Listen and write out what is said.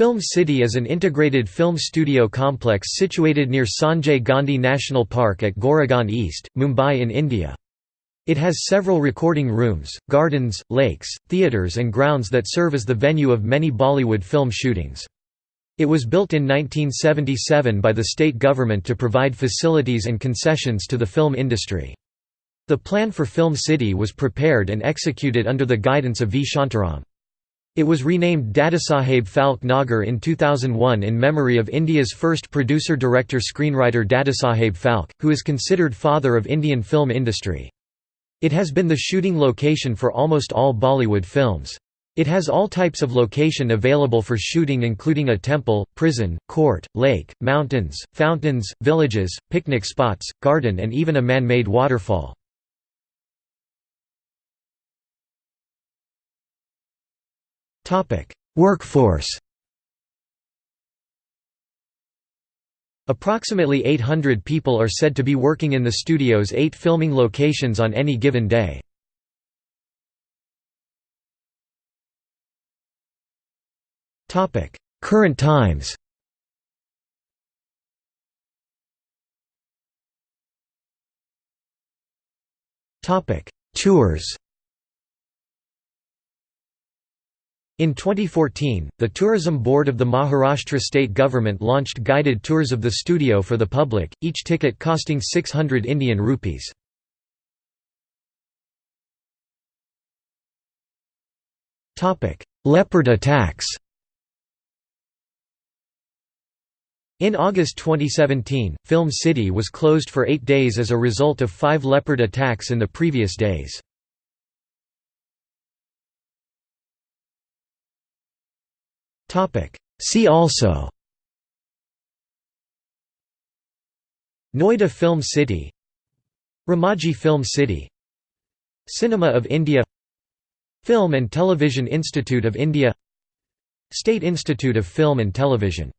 Film City is an integrated film studio complex situated near Sanjay Gandhi National Park at Goregaon East, Mumbai in India. It has several recording rooms, gardens, lakes, theatres and grounds that serve as the venue of many Bollywood film shootings. It was built in 1977 by the state government to provide facilities and concessions to the film industry. The plan for Film City was prepared and executed under the guidance of V. Shantaram. It was renamed Dadasaheb Phalke Nagar in 2001 in memory of India's first producer-director-screenwriter Dadasaheb Phalke, who is considered father of Indian film industry. It has been the shooting location for almost all Bollywood films. It has all types of location available for shooting including a temple, prison, court, lake, mountains, fountains, villages, picnic spots, garden and even a man-made waterfall. Workforce Approximately 800 people are said to be working in the studio's eight filming locations on any given day. Current times Tours In 2014, the Tourism Board of the Maharashtra state government launched guided tours of the studio for the public, each ticket costing 600 Indian rupees. Leopard attacks In August 2017, Film City was closed for eight days as a result of five leopard attacks in the previous days. See also. Noida Film City. Ramoji Film City. Cinema of India. Film and Television Institute of India. State Institute of Film and Television